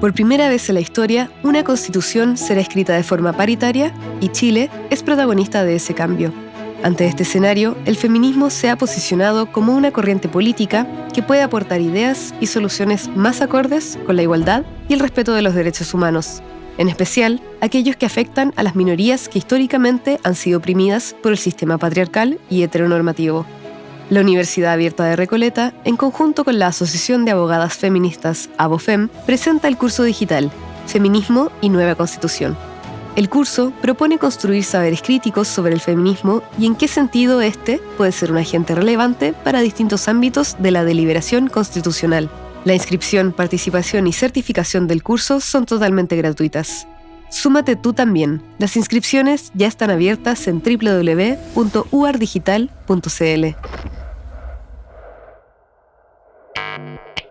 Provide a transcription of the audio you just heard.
Por primera vez en la historia, una constitución será escrita de forma paritaria y Chile es protagonista de ese cambio. Ante este escenario, el feminismo se ha posicionado como una corriente política que puede aportar ideas y soluciones más acordes con la igualdad y el respeto de los derechos humanos, en especial aquellos que afectan a las minorías que históricamente han sido oprimidas por el sistema patriarcal y heteronormativo. La Universidad Abierta de Recoleta, en conjunto con la Asociación de Abogadas Feministas ABOFEM, presenta el curso digital Feminismo y Nueva Constitución. El curso propone construir saberes críticos sobre el feminismo y en qué sentido este puede ser un agente relevante para distintos ámbitos de la deliberación constitucional. La inscripción, participación y certificación del curso son totalmente gratuitas. Súmate tú también. Las inscripciones ya están abiertas en www.uardigital.cl. Thank you.